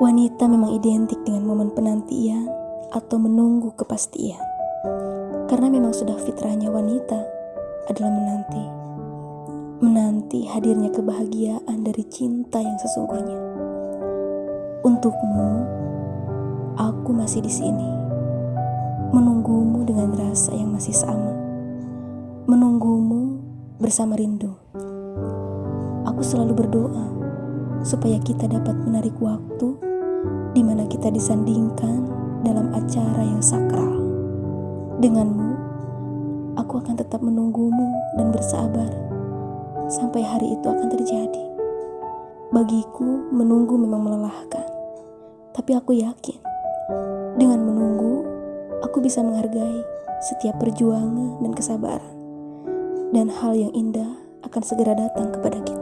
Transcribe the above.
Wanita memang identik dengan momen penantian atau menunggu kepastian. Karena memang sudah fitrahnya wanita adalah menanti. Menanti hadirnya kebahagiaan dari cinta yang sesungguhnya. Untukmu, aku masih di sini. Menunggumu dengan rasa yang masih sama. Menunggumu bersama rindu. Aku selalu berdoa supaya kita dapat menarik waktu di mana kita disandingkan dalam acara yang sakral. Denganmu, aku akan tetap menunggumu dan bersabar sampai hari itu akan terjadi. Bagiku, menunggu memang melelahkan, tapi aku yakin dengan menunggu, aku bisa menghargai setiap perjuangan dan kesabaran, dan hal yang indah akan segera datang kepada kita.